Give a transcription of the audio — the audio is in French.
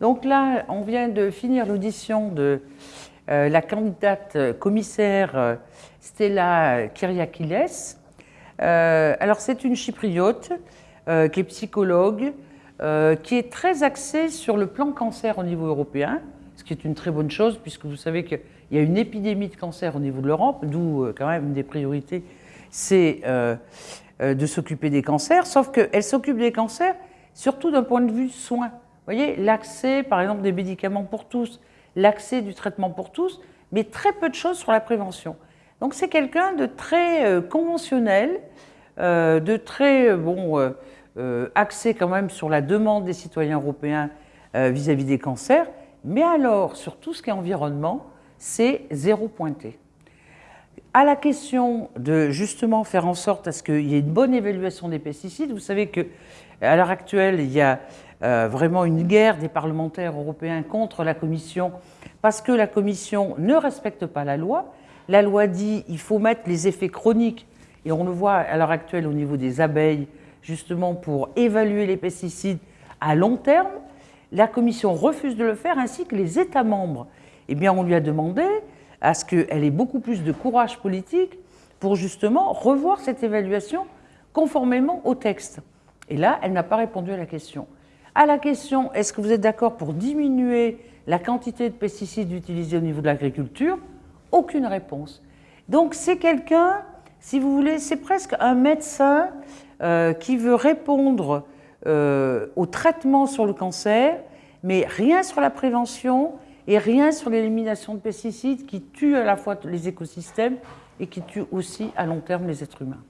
Donc là, on vient de finir l'audition de euh, la candidate commissaire euh, Stella Kyriakiles. Euh, alors c'est une chypriote qui est psychologue, qui est très axée sur le plan cancer au niveau européen, ce qui est une très bonne chose puisque vous savez qu'il y a une épidémie de cancer au niveau de l'Europe, d'où quand même une des priorités, c'est de s'occuper des cancers, sauf qu'elle s'occupe des cancers surtout d'un point de vue soin. Vous voyez, l'accès par exemple des médicaments pour tous, l'accès du traitement pour tous, mais très peu de choses sur la prévention. Donc c'est quelqu'un de très euh, conventionnel, euh, de très euh, bon, axé quand même sur la demande des citoyens européens vis-à-vis des cancers, mais alors sur tout ce qui est environnement, c'est zéro pointé. À la question de justement faire en sorte à ce qu'il y ait une bonne évaluation des pesticides, vous savez qu'à l'heure actuelle, il y a euh, vraiment une guerre des parlementaires européens contre la Commission parce que la Commission ne respecte pas la loi. La loi dit qu'il faut mettre les effets chroniques, et on le voit à l'heure actuelle au niveau des abeilles, justement pour évaluer les pesticides à long terme. La Commission refuse de le faire, ainsi que les États membres. Eh bien, on lui a demandé à ce qu'elle ait beaucoup plus de courage politique pour justement revoir cette évaluation conformément au texte. Et là, elle n'a pas répondu à la question. À la question, est-ce que vous êtes d'accord pour diminuer la quantité de pesticides utilisés au niveau de l'agriculture? Aucune réponse. Donc c'est quelqu'un, si vous voulez, c'est presque un médecin euh, qui veut répondre euh, au traitement sur le cancer, mais rien sur la prévention et rien sur l'élimination de pesticides qui tuent à la fois les écosystèmes et qui tuent aussi à long terme les êtres humains.